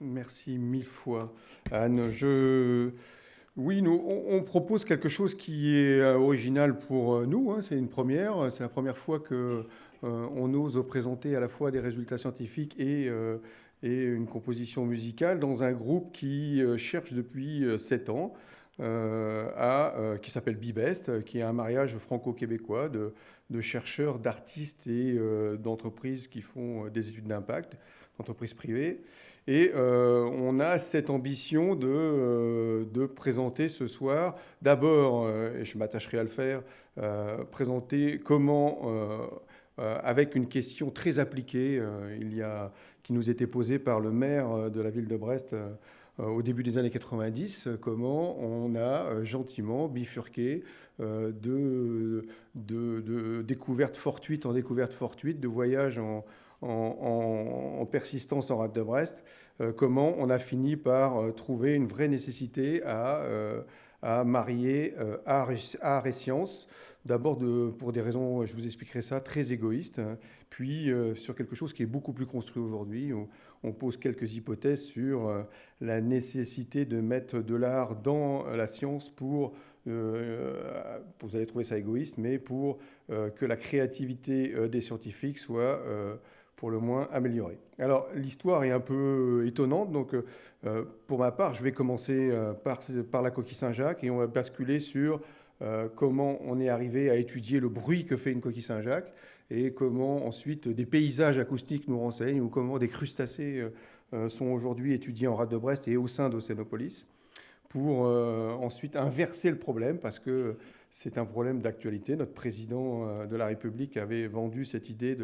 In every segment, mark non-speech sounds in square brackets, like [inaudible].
Merci mille fois, Anne. Je... Oui, nous, on, propose quelque chose qui est euh, original pour euh, nous. Hein. C'est une première. C'est la première fois que on ose présenter à la fois des résultats scientifiques et, et une composition musicale dans un groupe qui cherche depuis sept ans, à, qui s'appelle Bibest, qui est un mariage franco-québécois de, chercheurs, d'artistes et d'entreprises qui font des études d'impact, d'entreprises privées. Et euh, on a cette ambition de, euh, de présenter ce soir, d'abord, euh, et je m'attacherai à le faire, présenter comment, avec une question très appliquée, a, qui nous était posée par le maire de la ville de Brest au début des années 90, comment on a gentiment bifurqué de, de, de découvertes fortuites en découvertes fortuites, de voyages en en, persistance en rade de Brest, euh, comment on a fini par euh, trouver une vraie nécessité à, euh, marier art et, science. D'abord pour des raisons, je vous expliquerai ça, très égoïstes, hein. puis sur quelque chose qui est beaucoup plus construit aujourd'hui. On pose quelques hypothèses sur la nécessité de mettre de l'art dans la science pour vous allez trouver ça égoïste, mais pour que la créativité des scientifiques soit le moins amélioré. Alors l'histoire est un peu étonnante, donc euh, pour ma part, je vais commencer euh, par, la coquille Saint-Jacques et on va basculer sur euh, comment on est arrivé à étudier le bruit que fait une coquille Saint-Jacques et comment ensuite des paysages acoustiques nous renseignent ou comment des crustacés sont aujourd'hui étudiés en rade de Brest et au sein d'Océanopolis pour ensuite inverser le problème parce que c'est un problème d'actualité. Notre président euh, de la République avait vendu cette idée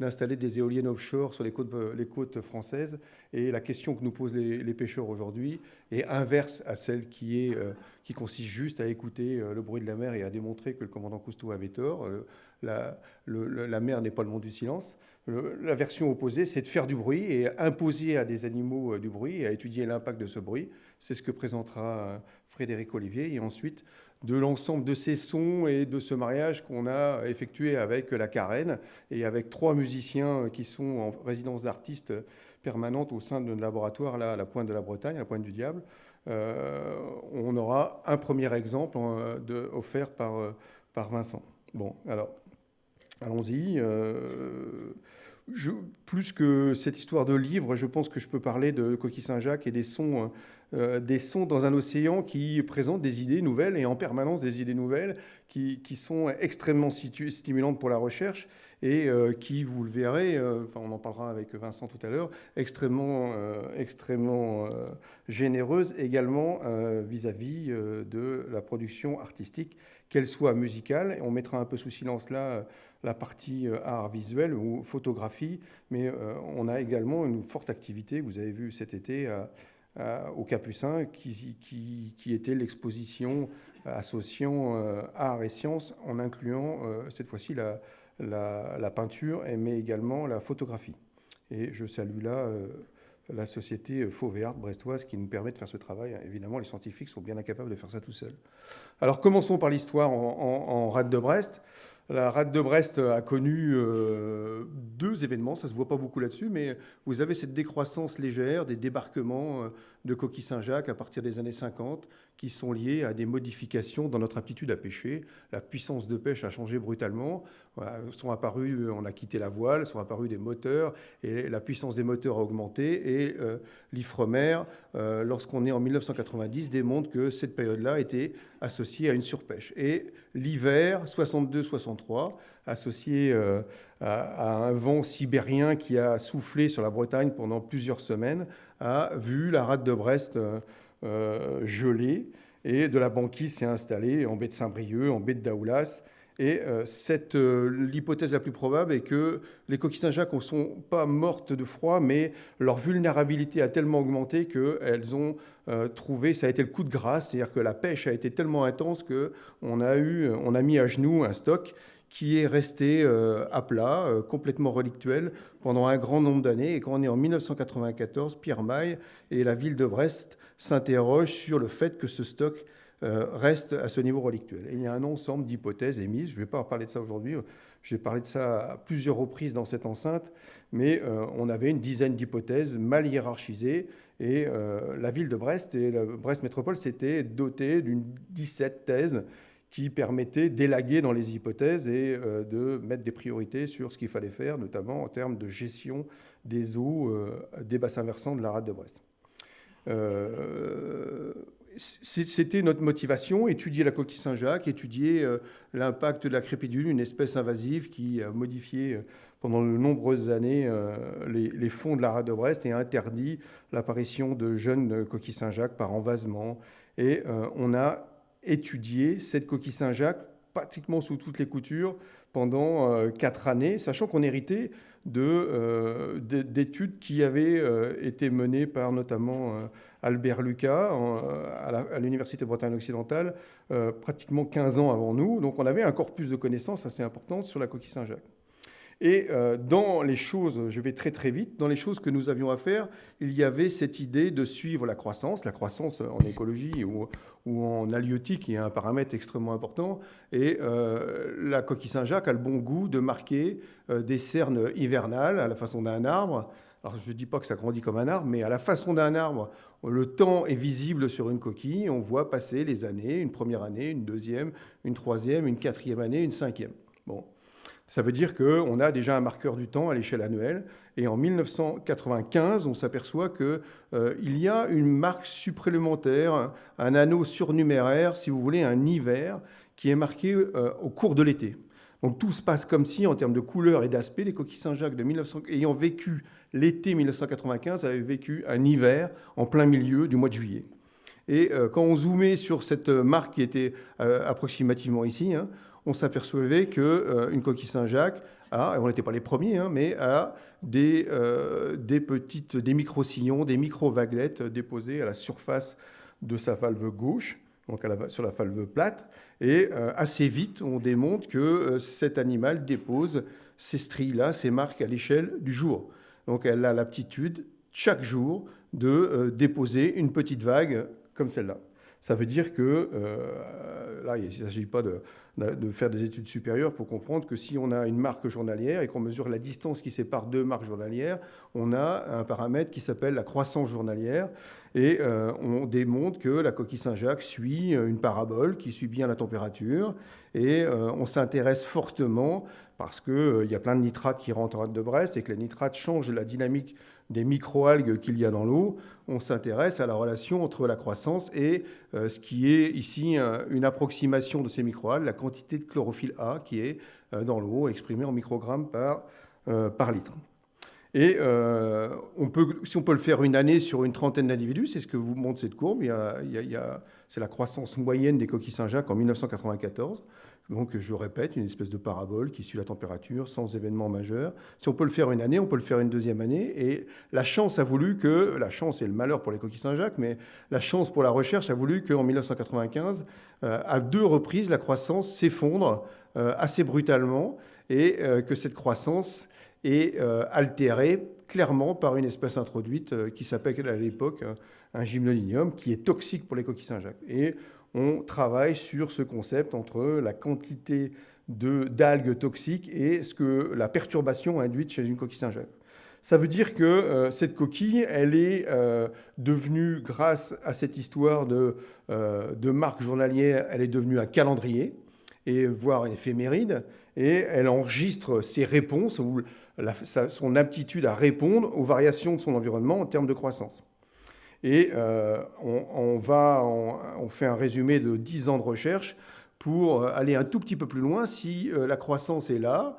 d'installer des éoliennes offshore sur les côtes, les côtes, françaises. Et la question que nous posent les, pêcheurs aujourd'hui est inverse à celle qui, euh, consiste juste à écouter euh, le bruit de la mer et à démontrer que le commandant Cousteau avait tort. La, la mer n'est pas le monde du silence. La version opposée, c'est de faire du bruit et imposer à des animaux du bruit et à étudier l'impact de ce bruit. C'est ce que présentera Frédéric Olivier. Et ensuite, de l'ensemble de ces sons et de ce mariage qu'on a effectué avec la Carène et avec trois musiciens qui sont en résidence d'artistes permanente au sein de notre laboratoire là, à la pointe de la Bretagne, à la pointe du Diable. Euh, on aura un premier exemple euh, offert par, euh, par Vincent. Bon, alors, allons-y. plus que cette histoire de livre, je pense que je peux parler de Coquille Saint-Jacques et des sons euh, des sons dans un océan qui présentent des idées nouvelles et en permanence des idées nouvelles qui, sont extrêmement stimulantes pour la recherche et euh, qui, vous le verrez, euh, on en parlera avec Vincent tout à l'heure, extrêmement, extrêmement généreuses également vis-à-vis de la production artistique, qu'elle soit musicale. On mettra un peu sous silence là la partie art visuel ou photographie, mais on a également une forte activité, vous avez vu cet été, euh, au Capucin, qui, qui, était l'exposition associant euh, art et sciences en incluant euh, cette fois-ci la, la, peinture, mais également la photographie. Et je salue là la société Fauvéart brestoise qui nous permet de faire ce travail. Évidemment, les scientifiques sont bien incapables de faire ça tout seuls. Alors commençons par l'histoire en, rade de Brest. La rade de Brest a connu euh, deux événements, ça ne se voit pas beaucoup là-dessus, mais vous avez cette décroissance légère des débarquements euh, de coquilles Saint-Jacques à partir des années 50 qui sont liés à des modifications dans notre aptitude à pêcher. La puissance de pêche a changé brutalement. Sont apparus, on a quitté la voile, sont apparus des moteurs et la puissance des moteurs a augmenté. Et euh, l'IFREMER, lorsqu'on est en 1990, démontre que cette période-là était associée à une surpêche. Et l'hiver 62-63, associé euh, à, un vent sibérien qui a soufflé sur la Bretagne pendant plusieurs semaines, a vu la rade de Brest euh, euh, gelée et de la banquise s'est installée en baie de Saint-Brieuc, en baie de Daoulas. Et l'hypothèse la plus probable est que les coquilles Saint-Jacques ne sont pas mortes de froid, mais leur vulnérabilité a tellement augmenté qu'elles ont trouvé, ça a été le coup de grâce, c'est-à-dire que la pêche a été tellement intense qu'on a, on a mis à genoux un stock qui est resté à plat, complètement relictuel, pendant un grand nombre d'années. Et quand on est en 1994, Pierre Maille et la ville de Brest s'interrogent sur le fait que ce stock reste à ce niveau relictuel. Et il y a un ensemble d'hypothèses émises. Je ne vais pas parler de ça aujourd'hui. J'ai parlé de ça à plusieurs reprises dans cette enceinte, mais on avait une dizaine d'hypothèses mal hiérarchisées et euh, la ville de Brest et la Brest Métropole s'étaient dotées d'une 17 thèses qui permettaient d'élaguer dans les hypothèses et euh, de mettre des priorités sur ce qu'il fallait faire, notamment en termes de gestion des eaux euh, des bassins versants de la rade de Brest. C'était notre motivation, étudier la coquille Saint-Jacques, étudier l'impact de la crépidule, une espèce invasive qui a modifié pendant de nombreuses années euh, les, fonds de la rade de Brest et interdit l'apparition de jeunes coquilles Saint-Jacques par envasement. Et euh, on a étudié cette coquille Saint-Jacques pratiquement sous toutes les coutures pendant euh, quatre années, sachant qu'on héritait d'études qui avaient été menées par notamment Albert Lucas à l'Université de Bretagne occidentale pratiquement 15 ans avant nous. Donc on avait un corpus de connaissances assez important sur la coquille Saint-Jacques. Et euh, dans les choses, je vais très très vite, dans les choses que nous avions à faire, il y avait cette idée de suivre la croissance, la croissance en écologie ou, en halieutique, qui est un paramètre extrêmement important. Et euh, la coquille Saint-Jacques a le bon goût de marquer euh, des cernes hivernales à la façon d'un arbre. Alors je ne dis pas que ça grandit comme un arbre, mais à la façon d'un arbre, le temps est visible sur une coquille, on voit passer les années, une première année, une deuxième, une troisième, une quatrième année, une cinquième. Bon. Ça veut dire qu'on a déjà un marqueur du temps à l'échelle annuelle. Et en 1995, on s'aperçoit qu'il euh, y a une marque supplémentaire, un anneau surnuméraire, si vous voulez, un hiver, qui est marqué euh, au cours de l'été. Donc tout se passe comme si, en termes de couleur et d'aspect, les coquilles Saint-Jacques de 1900, ayant vécu l'été 1995 avaient vécu un hiver en plein milieu du mois de juillet. Et euh, quand on zoomait sur cette marque qui était approximativement ici, hein, on s'apercevait qu'une euh, coquille Saint-Jacques a, et on n'était pas les premiers, hein, mais a des, euh, des petites, des micro-sillons, des micro-vaguelettes déposées à la surface de sa valve gauche, donc sur la valve plate. Et euh, assez vite, on démontre que cet animal dépose ces stries-là, ces marques à l'échelle du jour. Donc elle a l'aptitude, chaque jour, de déposer une petite vague comme celle-là. Ça veut dire que, là, il ne s'agit pas de, de faire des études supérieures pour comprendre que si on a une marque journalière et qu'on mesure la distance qui sépare deux marques journalières, on a un paramètre qui s'appelle la croissance journalière. Et euh, on démontre que la coquille Saint-Jacques suit une parabole qui suit bien la température. Et euh, on s'intéresse fortement parce qu'il euh, y a plein de nitrates qui rentrent en de Brest et que les nitrates changent la dynamique des microalgues qu'il y a dans l'eau, on s'intéresse à la relation entre la croissance et euh, ce qui est ici une approximation de ces microalgues, la quantité de chlorophylle A qui est euh, dans l'eau, exprimée en microgrammes par, euh, litre. Et si on peut le faire une année sur une trentaine d'individus, c'est ce que vous montre cette courbe, c'est la croissance moyenne des coquilles Saint-Jacques en 1994. Donc, je répète, une espèce de parabole qui suit la température sans événement majeur. Si on peut le faire une année, on peut le faire une deuxième année. Et la chance a voulu que, la chance et le malheur pour les coquilles Saint-Jacques, mais la chance pour la recherche a voulu qu'en 1995, euh, à deux reprises, la croissance s'effondre euh, assez brutalement et euh, que cette croissance est altérée clairement par une espèce introduite qui s'appelle à l'époque un gymnolinium, qui est toxique pour les coquilles Saint-Jacques. Et on travaille sur ce concept entre la quantité d'algues toxiques et ce que la perturbation induite chez une coquille Saint-Jacques. Ça veut dire que euh, cette coquille, elle est euh, devenue, grâce à cette histoire de, euh, de marque journalière, elle est devenue un calendrier, et voire une éphéméride, et elle enregistre ses réponses, ou son aptitude à répondre aux variations de son environnement en termes de croissance. Et euh, on, va, fait un résumé de 10 ans de recherche pour euh, aller un tout petit peu plus loin. Si euh, la croissance est là,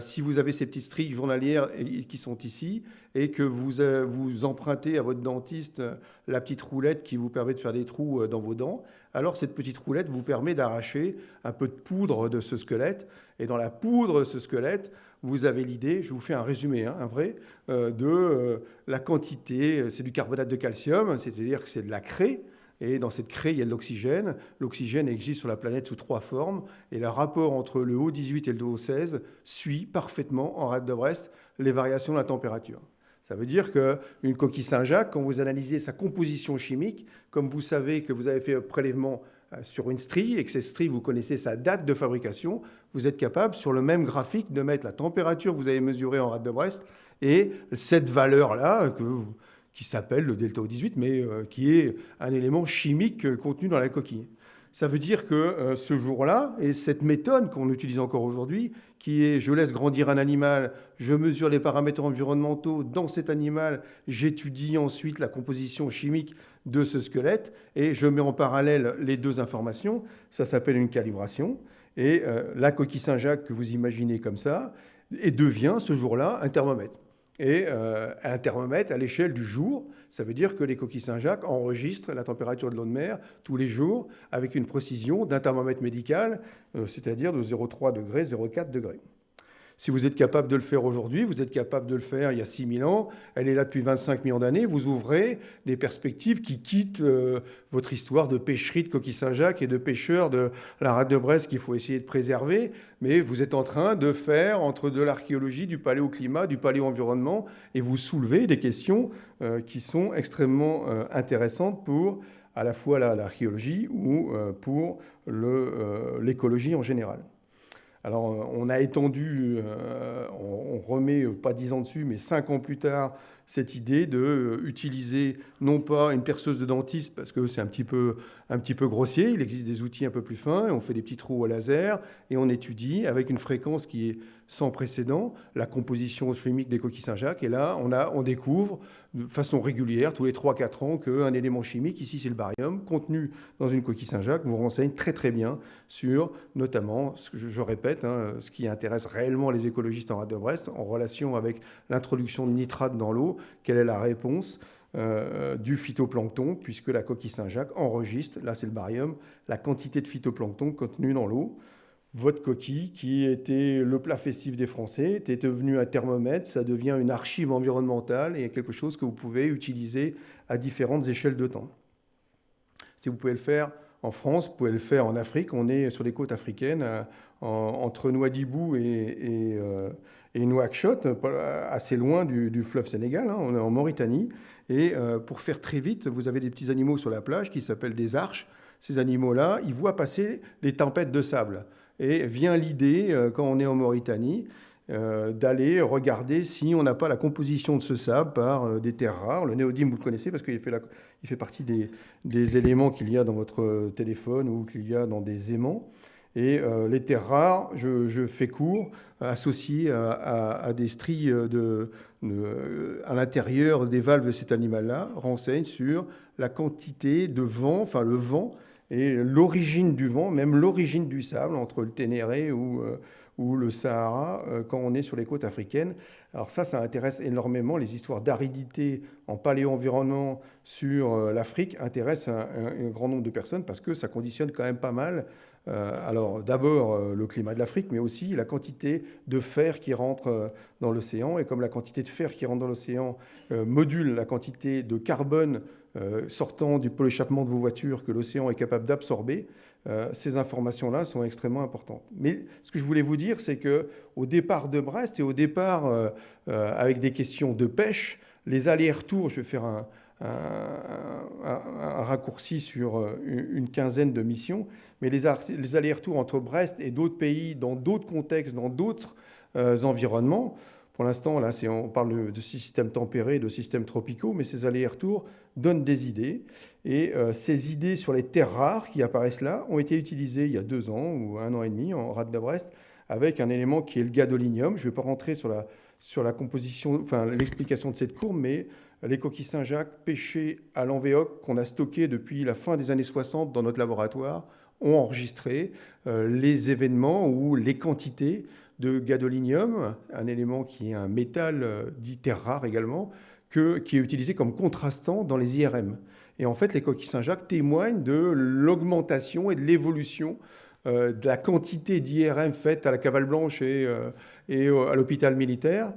si vous avez ces petites stries journalières qui sont ici et que vous empruntez à votre dentiste la petite roulette qui vous permet de faire des trous dans vos dents, alors cette petite roulette vous permet d'arracher un peu de poudre de ce squelette. Et dans la poudre de ce squelette, vous avez l'idée, je vous fais un résumé, hein, un vrai, euh, de euh, la quantité, c'est du carbonate de calcium, c'est-à-dire que c'est de la craie, Et dans cette craie, il y a de l'oxygène. L'oxygène existe sur la planète sous trois formes. Et le rapport entre le O18 et le O16 suit parfaitement en rade de Brest les variations de la température. Ça veut dire qu'une coquille Saint-Jacques, quand vous analysez sa composition chimique, comme vous savez que vous avez fait un prélèvement euh, sur une strie et que cette strie, vous connaissez sa date de fabrication, vous êtes capable, sur le même graphique, de mettre la température que vous avez mesurée en rade de Brest et cette valeur-là, qui s'appelle le delta O18, mais euh, qui est un élément chimique euh, contenu dans la coquille. Ça veut dire que ce jour-là, et cette méthode qu'on utilise encore aujourd'hui, qui est je laisse grandir un animal, je mesure les paramètres environnementaux dans cet animal, j'étudie ensuite la composition chimique de ce squelette et je mets en parallèle les deux informations. Ça s'appelle une calibration. Et euh, la coquille Saint-Jacques que vous imaginez comme ça et devient ce jour-là un thermomètre. Et euh, un thermomètre à l'échelle du jour, ça veut dire que les coquilles Saint-Jacques enregistrent la température de l'eau de mer tous les jours avec une précision d'un thermomètre médical, euh, c'est-à-dire de 0,3 degrés, 0,4 degrés. Si vous êtes capable de le faire aujourd'hui, vous êtes capable de le faire il y a 6000 ans, elle est là depuis 25 millions d'années, vous ouvrez des perspectives qui quittent euh, votre histoire de pêcherie de coquille Saint-Jacques et de pêcheurs de la rade de Brest qu'il faut essayer de préserver, mais vous êtes en train de faire entre de l'archéologie, du paléoclimat, du paléo-environnement, et vous soulevez des questions euh, qui sont extrêmement euh, intéressantes pour à la fois l'archéologie ou pour l'écologie en général. Alors, euh, on a étendu, euh, on, remet pas dix ans dessus, mais cinq ans plus tard, cette idée de euh, utiliser non pas une perceuse de dentiste parce que c'est un petit peu un petit peu grossier, il existe des outils un peu plus fins, et on fait des petits trous au laser et on étudie avec une fréquence qui est sans précédent la composition chimique des coquilles Saint-Jacques. Et là on découvre de façon régulière tous les 3-4 ans qu'un élément chimique ici c'est le barium contenu dans une coquille Saint-Jacques vous renseigne très très bien sur notamment ce que je, répète hein, ce qui intéresse réellement les écologistes en rade de Brest en relation avec l'introduction de nitrate dans l'eau. Quelle est la réponse euh, du phytoplancton, puisque la coquille Saint-Jacques enregistre, là c'est le barium, la quantité de phytoplancton contenu dans l'eau. Votre coquille, qui était le plat festif des Français, était devenue un thermomètre, ça devient une archive environnementale et quelque chose que vous pouvez utiliser à différentes échelles de temps. Si vous pouvez le faire en France, vous pouvez le faire en Afrique. On est sur les côtes africaines, euh, entre Nouadhibou et, euh, et, Nouakchott, assez loin du, fleuve Sénégal. Hein. on est en Mauritanie. Et euh, pour faire très vite, vous avez des petits animaux sur la plage qui s'appellent des arches. Ces animaux-là, ils voient passer les tempêtes de sable. Et vient l'idée, quand on est en Mauritanie, d'aller regarder si on n'a pas la composition de ce sable par des terres rares. Le néodyme, vous le connaissez parce qu'il fait, il fait partie des, éléments qu'il y a dans votre téléphone ou qu'il y a dans des aimants. Et euh, les terres rares, je, fais court, associées à, des stries de, à l'intérieur des valves de cet animal-là, renseignent sur la quantité de vent, enfin le vent, et l'origine du vent, même l'origine du sable entre le Ténéré ou, euh, ou le Sahara euh, quand on est sur les côtes africaines. Alors ça, ça intéresse énormément. Les histoires d'aridité en paléo-environnement sur euh, l'Afrique intéressent un, grand nombre de personnes parce que ça conditionne quand même pas mal. Euh, alors d'abord le climat de l'Afrique, mais aussi la quantité de fer qui rentre dans l'océan. Et comme la quantité de fer qui rentre dans l'océan module la quantité de carbone sortant du pôle échappement de vos voitures que l'océan est capable d'absorber, euh, ces informations-là sont extrêmement importantes. Mais ce que je voulais vous dire, c'est qu'au départ de Brest et au départ euh, euh, avec des questions de pêche, les allers-retours, je vais faire un, raccourci sur une, quinzaine de missions, mais les allers-retours entre Brest et d'autres pays, dans d'autres contextes, dans d'autres environnements, pour l'instant, là, on parle de systèmes tempérés, de systèmes tropicaux, mais ces allers-retours donnent des idées. Et euh, ces idées sur les terres rares qui apparaissent là ont été utilisées il y a deux ans ou un an et demi en rade de Brest avec un élément qui est le gadolinium. Je ne vais pas rentrer sur la, sur la composition, enfin l'explication de cette courbe, mais les coquilles Saint-Jacques pêchées à l'envéoc qu'on a stockées depuis la fin des années 60 dans notre laboratoire ont enregistré euh, les événements ou les quantités de gadolinium, un élément qui est un métal euh, dit terre rare également, que, qui est utilisé comme contrastant dans les IRM. Et en fait, les coquilles Saint-Jacques témoignent de l'augmentation et de l'évolution euh, de la quantité d'IRM faite à la cavale blanche et, et à l'hôpital militaire,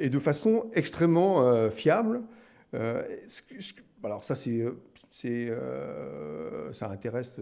et de façon extrêmement fiable, alors ça, c'est, ça intéresse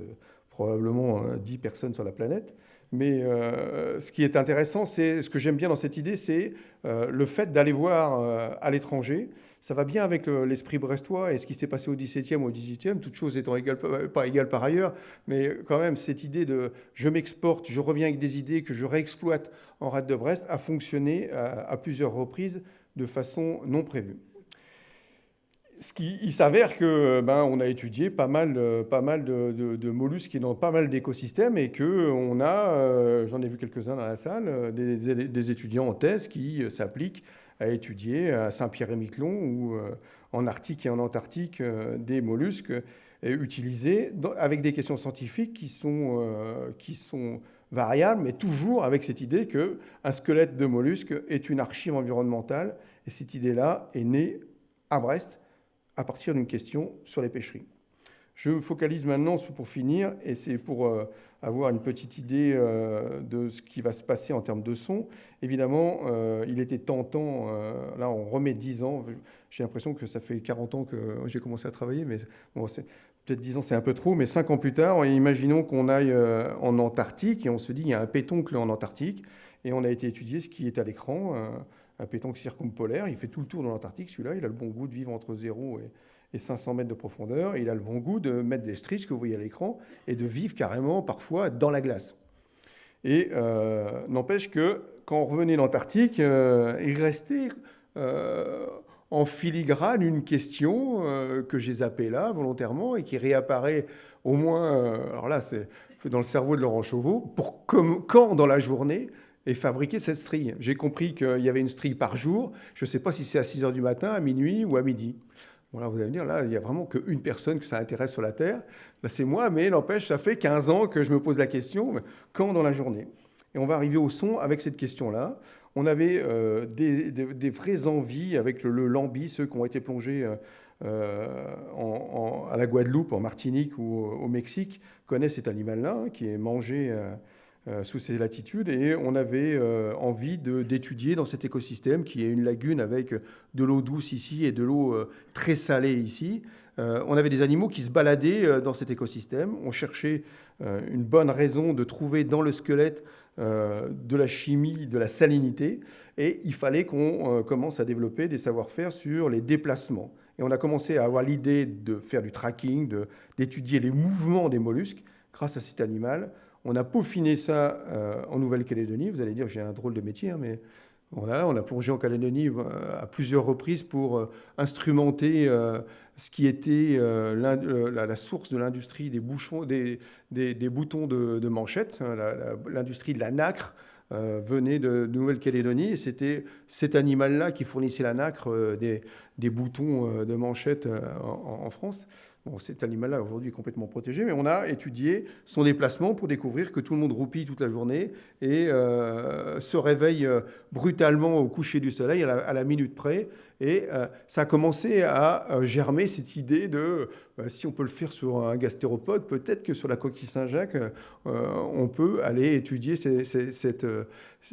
probablement 10 personnes sur la planète. Mais euh, ce qui est intéressant, c'est ce que j'aime bien dans cette idée, c'est euh, le fait d'aller voir euh, à l'étranger. Ça va bien avec l'esprit brestois et ce qui s'est passé au XVIIe ou au XVIIIe, toutes choses étant égales, pas égales par ailleurs, mais quand même cette idée de je m'exporte, je reviens avec des idées que je réexploite en rade de Brest a fonctionné à plusieurs reprises de façon non prévue qui, il s'avère que ben, on a étudié pas mal, pas mal de, mollusques dans pas mal d'écosystèmes et que on a, euh, j'en ai vu quelques-uns dans la salle, euh, des, des, étudiants en thèse qui euh, s'appliquent à étudier à Saint-Pierre-et-Miquelon ou en Arctique et en Antarctique des mollusques utilisés avec des questions scientifiques qui sont, qui sont variables, mais toujours avec cette idée qu'un squelette de mollusque est une archive environnementale. Et cette idée-là est née à Brest à partir d'une question sur les pêcheries. Je focalise maintenant, pour finir, et c'est pour euh, avoir une petite idée euh, de ce qui va se passer en termes de son. Évidemment, euh, il était tentant, là on remet 10 ans, j'ai l'impression que ça fait 40 ans que j'ai commencé à travailler, mais peut-être 10 ans c'est un peu trop, mais 5 ans plus tard, imaginons qu'on aille en Antarctique, et on se dit il y a un pétoncle en Antarctique, et on a été étudier ce qui est à l'écran un pétanque circumpolaire. Il fait tout le tour de l'Antarctique, celui-là. Il a le bon goût de vivre entre 0 et, 500 mètres de profondeur. il a le bon goût de mettre des striches que vous voyez à l'écran et de vivre carrément parfois dans la glace. Et euh, n'empêche que quand on revenait l'Antarctique, euh, il restait euh, en filigrane une question que j'ai zappée là volontairement et qui réapparaît au moins, alors là c'est dans le cerveau de Laurent Chauveau, pour quand dans la journée et fabriquer cette strie. J'ai compris qu'il y avait une strie par jour. Je ne sais pas si c'est à 6 heures du matin, à minuit ou à midi. Voilà, vous allez me dire, là, il n'y a vraiment qu'une personne que ça intéresse sur la Terre. c'est moi, mais n'empêche, ça fait 15 ans que je me pose la question, quand dans la journée? Et on va arriver au son avec cette question-là. On avait euh, des, vraies envies avec le, lambi, ceux qui ont été plongés euh, euh, à la Guadeloupe, en Martinique ou au, Mexique, connaissent cet animal-là, hein, qui est mangé sous ces latitudes et on avait euh, envie d'étudier dans cet écosystème qui est une lagune avec de l'eau douce ici et de l'eau euh, très salée ici. on avait des animaux qui se baladaient dans cet écosystème. On cherchait une bonne raison de trouver dans le squelette de la chimie, de la salinité et il fallait qu'on commence à développer des savoir-faire sur les déplacements. Et on a commencé à avoir l'idée de faire du tracking, d'étudier les mouvements des mollusques grâce à cet animal on a peaufiné ça euh, en Nouvelle-Calédonie. Vous allez dire j'ai un drôle de métier, hein, mais voilà, on a plongé en Calédonie euh, à plusieurs reprises pour euh, instrumenter ce qui était la, source de l'industrie des, boutons de, manchette, hein, l'industrie de la nacre. venait de, Nouvelle-Calédonie et c'était cet animal-là qui fournissait la nacre des, boutons de manchette en France cet animal-là aujourd'hui est complètement protégé, mais on a étudié son déplacement pour découvrir que tout le monde roupille toute la journée et euh, se réveille euh, brutalement au coucher du soleil à la, minute près. Et euh, ça a commencé à germer cette idée de si on peut le faire sur un gastéropode, peut-être que sur la coquille Saint-Jacques, on peut aller étudier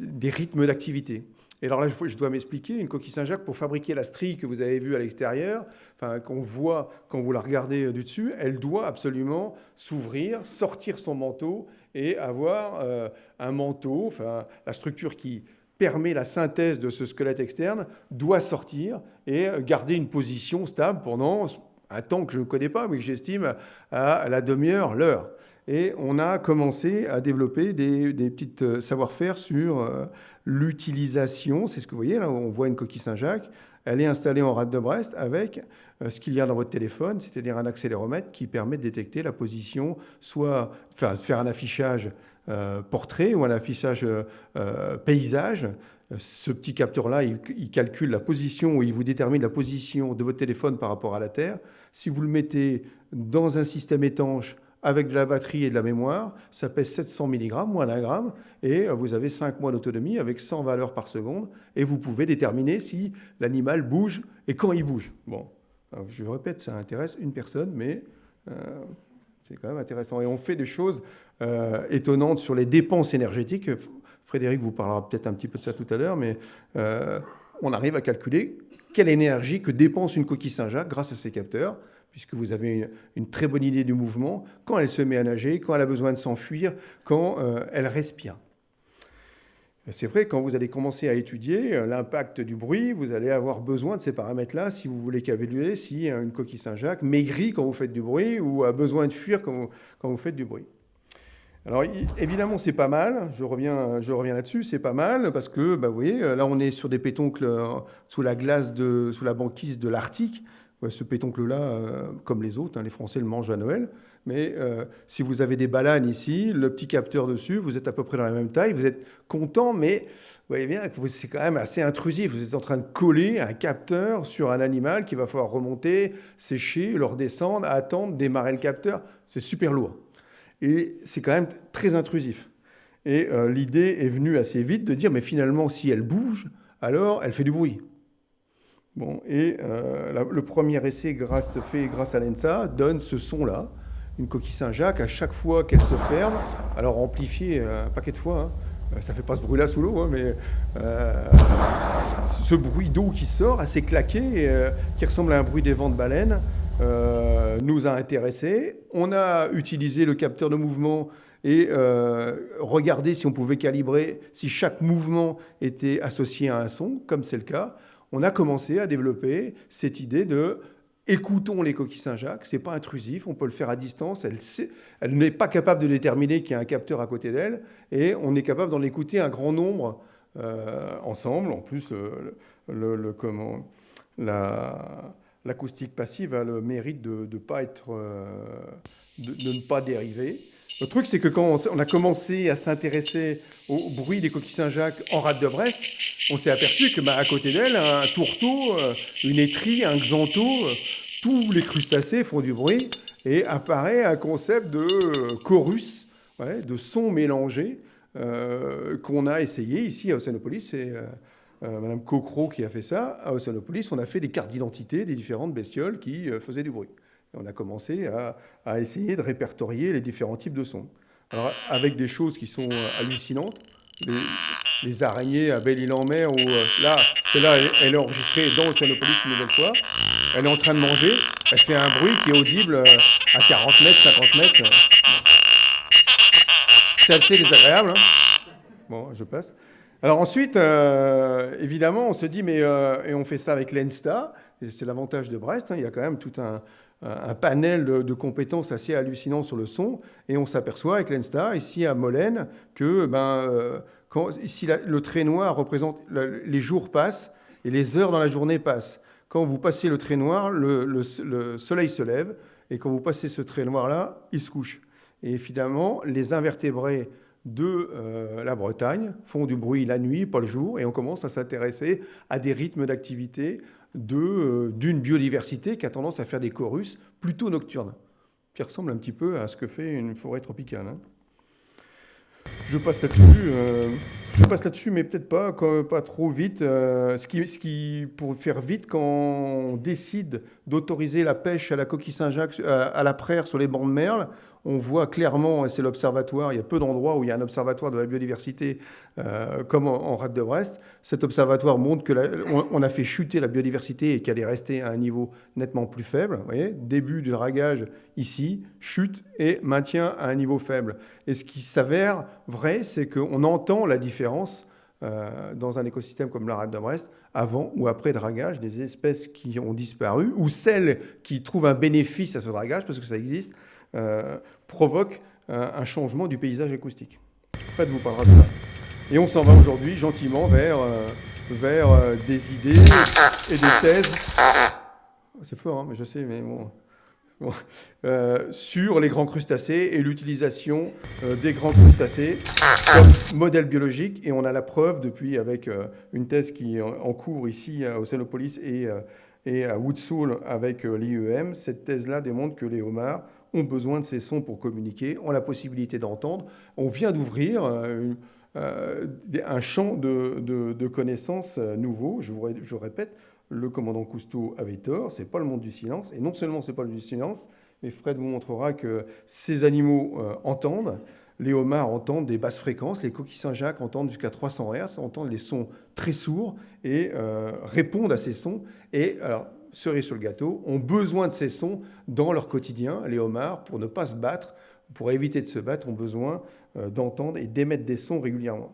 des rythmes d'activité. Et alors là, je dois m'expliquer, une coquille Saint-Jacques, pour fabriquer la strie que vous avez vue à l'extérieur, enfin, qu'on voit quand vous la regardez euh, du dessus, elle doit absolument s'ouvrir, sortir son manteau et avoir euh, un manteau, enfin, la structure qui permet la synthèse de ce squelette externe doit sortir et garder une position stable pendant un temps que je ne connais pas, mais que j'estime à la demi-heure, l'heure. Et on a commencé à développer des, des petites euh, savoir-faire sur l'utilisation, c'est ce que vous voyez là, on voit une coquille Saint-Jacques, elle est installée en rade de Brest avec euh, ce qu'il y a dans votre téléphone, c'est-à-dire un accéléromètre qui permet de détecter la position, soit faire un affichage euh, portrait ou un affichage euh, paysage. Ce petit capteur-là, il, il, calcule la position ou il vous détermine la position de votre téléphone par rapport à la Terre. Si vous le mettez dans un système étanche avec de la batterie et de la mémoire, ça pèse 700 mg, moins d'un gramme, et vous avez 5 mois d'autonomie avec 100 valeurs par seconde, et vous pouvez déterminer si l'animal bouge et quand il bouge. Bon, je répète, ça intéresse une personne, mais euh, c'est quand même intéressant. Et on fait des choses euh, étonnantes sur les dépenses énergétiques. Frédéric vous parlera peut-être un petit peu de ça tout à l'heure, mais euh, on arrive à calculer quelle énergie que dépense une coquille Saint-Jacques grâce à ces capteurs, puisque vous avez une, très bonne idée du mouvement, quand elle se met à nager, quand elle a besoin de s'enfuir, quand euh, elle respire. C'est vrai, quand vous allez commencer à étudier euh, l'impact du bruit, vous allez avoir besoin de ces paramètres-là si vous voulez calculer si une coquille Saint-Jacques maigrit quand vous faites du bruit ou a besoin de fuir quand vous faites du bruit. Alors évidemment, c'est pas mal, je reviens, je reviens là-dessus, c'est pas mal parce que, bah, vous voyez, là on est sur des pétoncles euh, sous la glace, de, sous la banquise de l'Arctique. Ce pétoncle-là, euh, comme les autres, hein, les Français le mangent à Noël. Mais euh, si vous avez des balanes ici, le petit capteur dessus, vous êtes à peu près dans la même taille, vous êtes content, mais vous voyez bien que c'est quand même assez intrusif. Vous êtes en train de coller un capteur sur un animal qui va falloir remonter, sécher, le redescendre, attendre, démarrer le capteur. C'est super lourd. Et c'est quand même très intrusif. Et euh, l'idée est venue assez vite de dire, mais finalement, si elle bouge, alors elle fait du bruit. Bon, et euh, le premier essai grâce, fait grâce à l'ENSA donne ce son-là, une coquille Saint-Jacques, à chaque fois qu'elle se ferme, alors amplifié un paquet de fois, hein. ça fait pas ce bruit-là sous l'eau, hein, mais euh, ce bruit d'eau qui sort, assez claqué, qui ressemble à un bruit des vents de baleine, euh, nous a intéressés. On a utilisé le capteur de mouvement et euh, regardé si on pouvait calibrer si chaque mouvement était associé à un son, comme c'est le cas. On a commencé à développer cette idée de écoutons les coquilles Saint-Jacques, c'est pas intrusif, on peut le faire à distance, elle, elle n'est pas capable de déterminer qu'il y a un capteur à côté d'elle, et on est capable d'en écouter un grand nombre euh, ensemble. En plus, le, comment, la, l'acoustique passive a le mérite de, pas être, euh, de, ne pas dériver. Le truc, c'est que quand on a commencé à s'intéresser au bruit des coquilles Saint-Jacques en rade de Brest, on s'est aperçu que bah, à côté d'elle, un tourteau, euh, une étrie, un xantho, euh, tous les crustacés font du bruit et apparaît un concept de chorus, de son mélangé qu'on a essayé ici à Océanopolis. Et, euh, Madame Cocro qui a fait ça, à Océanopolis, on a fait des cartes d'identité des différentes bestioles qui euh, faisaient du bruit. On a commencé à, essayer de répertorier les différents types de sons. Alors, avec des choses qui sont euh, hallucinantes, araignées à Belle-Île-en-Mer, où là, celle-là, elle, est enregistrée dans Océanopolis une nouvelle fois, elle est en train de manger, elle fait un bruit qui est audible à 40 mètres, 50 mètres. C'est assez désagréable. Hein bon, je passe. Alors ensuite, euh, évidemment, on se dit, mais euh, et on fait ça avec l'ENSTA, c'est l'avantage de Brest, hein, il y a quand même tout un, panel de, compétences assez hallucinant sur le son, et on s'aperçoit avec l'ENSTA, ici à Molène, que ben, euh, quand, ici le trait noir représente, les jours passent et les heures dans la journée passent. Quand vous passez le trait noir, le, le soleil se lève, et quand vous passez ce trait noir-là, il se couche. Et évidemment, les invertébrés de euh, la Bretagne font du bruit la nuit, pas le jour, et on commence à s'intéresser à des rythmes d'activité euh, d'une biodiversité qui a tendance à faire des chorus plutôt nocturnes, qui ressemble un petit peu à ce que fait une forêt tropicale. Hein. Je passe là-dessus, euh, je passe là-dessus, mais peut-être pas, pas trop vite. ce, qui, ce qui, pour faire vite, quand on décide d'autoriser la pêche à la coquille Saint-Jacques, à la praire sur les bancs de merle, on voit clairement, et c'est l'observatoire, il y a peu d'endroits où il y a un observatoire de la biodiversité euh, comme en, Rade de Brest. Cet observatoire montre qu'on a fait chuter la biodiversité et qu'elle est restée à un niveau nettement plus faible. Vous voyez, début du dragage ici, chute et maintien à un niveau faible. Et ce qui s'avère vrai, c'est qu'on entend la différence euh, dans un écosystème comme la rade de Brest, avant ou après dragage, des espèces qui ont disparu, ou celles qui trouvent un bénéfice à ce dragage, parce que ça existe, euh, provoque euh, un changement du paysage acoustique. Fred vous parlera de ça. Et on s'en va aujourd'hui gentiment vers, vers des idées et des thèses. C'est fort, hein, mais je sais, mais bon. Sur les grands crustacés et l'utilisation des grands crustacés comme modèle biologique. Et on a la preuve depuis avec une thèse qui est en cours ici à Océanopolis et, et à Woodsoul avec l'IEM. Cette thèse-là démontre que les homards ont besoin de ces sons pour communiquer, ont la possibilité d'entendre. On vient d'ouvrir euh, euh, un champ de, connaissances euh, nouveau. Je, vous, je répète, le commandant Cousteau avait tort, c'est pas le monde du silence. Et non seulement c'est pas le monde du silence, mais Fred vous montrera que ces animaux entendent. les homards entendent des basses fréquences, les coquilles Saint-Jacques entendent jusqu'à 300 Hz, entendent des sons très sourds et répondent à ces sons. Et alors, cerise sur le gâteau, ont besoin de ces sons dans leur quotidien. Les homards, pour ne pas se battre, pour éviter de se battre, ont besoin d'entendre et d'émettre des sons régulièrement.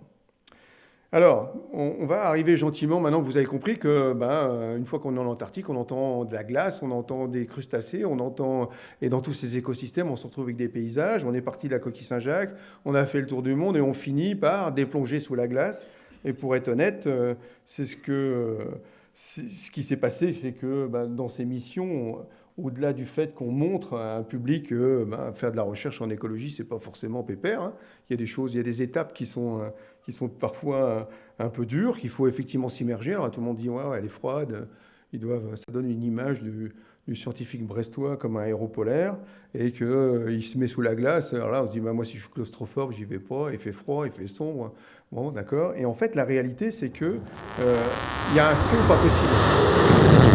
Alors, on, va arriver gentiment, maintenant vous avez compris que ben, euh, une fois qu'on est en Antarctique, on entend de la glace, on entend des crustacés, on entend, et dans tous ces écosystèmes, on se retrouve avec des paysages, on est parti de la coquille Saint-Jacques, on a fait le tour du monde et on finit par déplonger sous la glace. Et pour être honnête, euh, c'est ce, que, ce qui s'est passé, c'est que ben, dans ces missions, au-delà du fait qu'on montre à un public que ben, faire de la recherche en écologie, c'est pas forcément pépère. Hein. Il y a des choses, il y a des étapes qui sont euh, qui sont parfois euh, un peu dures, qu'il faut effectivement s'immerger. Alors tout le monde dit ouais, elle est froide. Ils doivent, ça donne une image du, scientifique brestois comme un héros polaire et qu'il euh, se met sous la glace. Alors là, on se dit bah, moi si je suis claustrophobe, j'y vais pas. Il fait froid, il fait sombre. Bon, d'accord. Et en fait, la réalité, c'est que il y a un son pas possible.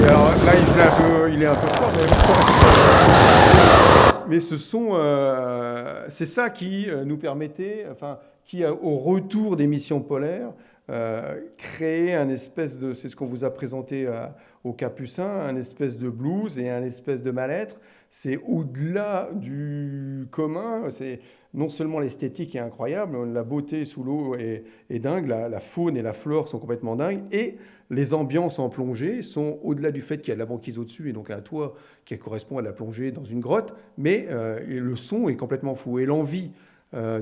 Et, alors là, il est un peu, il est un peu fort, mais, mais ce son, c'est ça qui nous permettait, enfin, qui, au retour des missions polaires, euh, créer un espèce de, c'est ce qu'on vous a présenté euh, au Capucin, un espèce de blues et un espèce de mal-être. C'est au-delà du commun. C'est non seulement l'esthétique est incroyable, la beauté sous l'eau est, dingue, la, faune et la flore sont complètement dingues, et les ambiances en plongée sont au-delà du fait qu'il y a de la banquise au-dessus et donc un toit qui correspond à la plongée dans une grotte, mais euh, le son est complètement fou et l'envie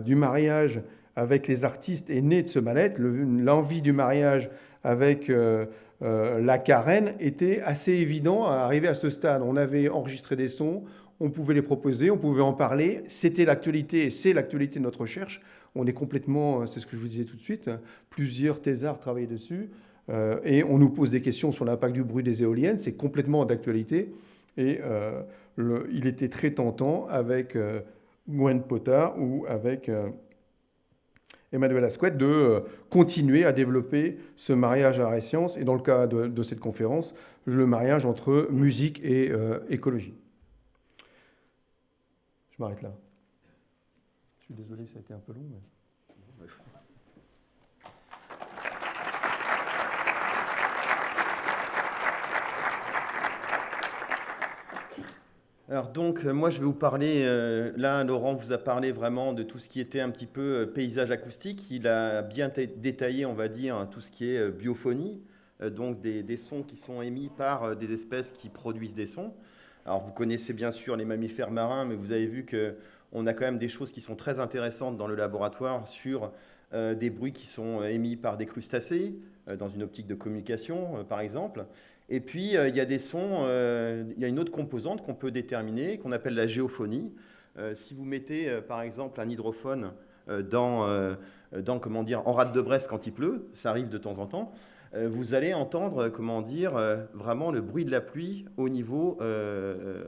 du mariage avec les artistes est née de ce mal-être. L'envie du mariage avec euh, euh, la carène était assez évident à arriver à ce stade. On avait enregistré des sons, on pouvait les proposer, on pouvait en parler. C'était l'actualité et c'est l'actualité de notre recherche. On est complètement, c'est ce que je vous disais tout de suite, plusieurs thésards travaillent dessus. Euh, et on nous pose des questions sur l'impact du bruit des éoliennes. C'est complètement d'actualité. Et il était très tentant avec Gwen Potard ou avec Emmanuel Asquette de euh, continuer à développer ce mariage art et sciences, et dans le cas de, cette conférence, le mariage entre musique et euh, écologie. Je m'arrête là. Je suis désolé, ça a été un peu long. Mais... Alors donc, euh, moi je vais vous parler, euh, là Laurent vous a parlé vraiment de tout ce qui était un petit peu euh, paysage acoustique. Il a bien détaillé, on va dire, tout ce qui est biophonie, donc des, sons qui sont émis par des espèces qui produisent des sons. Alors vous connaissez bien sûr les mammifères marins, mais vous avez vu qu'on a quand même des choses qui sont très intéressantes dans le laboratoire sur des bruits qui sont émis par des crustacés, dans une optique de communication par exemple. Et puis, euh, il y a des sons, euh, il y a une autre composante qu'on peut déterminer, qu'on appelle la géophonie. Euh, si vous mettez, par exemple, un hydrophone dans, comment dire, en rade de Brest quand il pleut, ça arrive de temps en temps, vous allez entendre, comment dire, vraiment le bruit de la pluie au niveau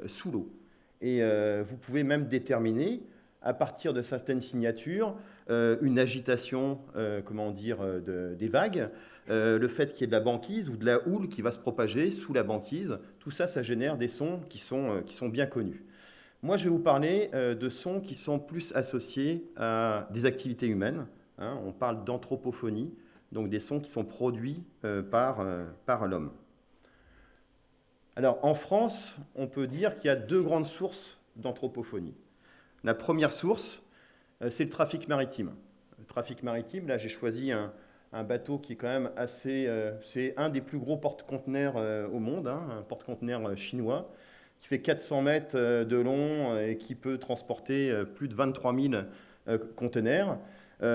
sous l'eau. Et vous pouvez même déterminer, à partir de certaines signatures, une agitation, comment dire, des vagues, euh, le fait qu'il y ait de la banquise ou de la houle qui va se propager sous la banquise, tout ça, ça génère des sons qui sont, euh, qui sont bien connus. Moi, je vais vous parler euh, de sons qui sont plus associés à des activités humaines. Hein. on parle d'anthropophonie, donc des sons qui sont produits par, par l'homme. Alors, en France, on peut dire qu'il y a deux grandes sources d'anthropophonie. La première source, c'est le trafic maritime. Le trafic maritime, là, j'ai choisi un, un bateau qui est quand même assez... Euh, c'est un des plus gros porte-conteneurs euh, au monde, hein, un porte-conteneur euh, chinois, qui fait 400 mètres de long et qui peut transporter plus de 23 000 conteneurs.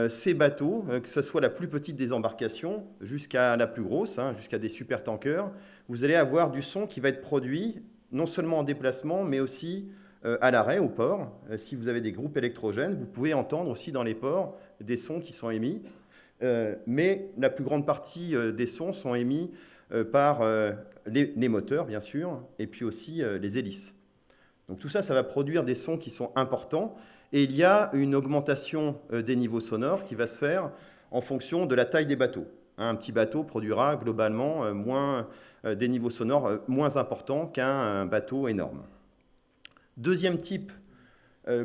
ces bateaux, que ce soit la plus petite des embarcations jusqu'à la plus grosse, hein, jusqu'à des super-tankers, vous allez avoir du son qui va être produit non seulement en déplacement, mais aussi à l'arrêt, au port. si vous avez des groupes électrogènes, vous pouvez entendre aussi dans les ports des sons qui sont émis. Euh, mais la plus grande partie euh, des sons sont émis euh, par les, moteurs, bien sûr, et puis aussi les hélices. Donc tout ça, ça va produire des sons qui sont importants, et il y a une augmentation des niveaux sonores qui va se faire en fonction de la taille des bateaux. Un petit bateau produira globalement moins, des niveaux sonores moins importants qu'un bateau énorme. Deuxième type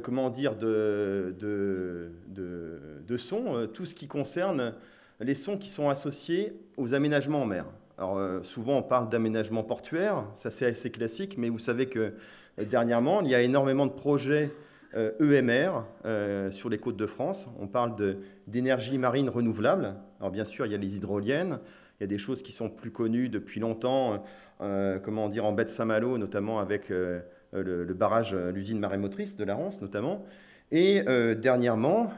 comment dire, de, de, de, sons, tout ce qui concerne les sons qui sont associés aux aménagements en mer. Alors, souvent, on parle d'aménagement portuaire, ça c'est assez classique, mais vous savez que dernièrement, il y a énormément de projets EMR e euh, sur les côtes de France. On parle d'énergie marine renouvelable. Alors bien sûr, il y a les hydroliennes, il y a des choses qui sont plus connues depuis longtemps, euh, comment dire, en baie de Saint-Malo, notamment avec euh, le, barrage, l'usine marémotrice de la Rance notamment. Et dernièrement,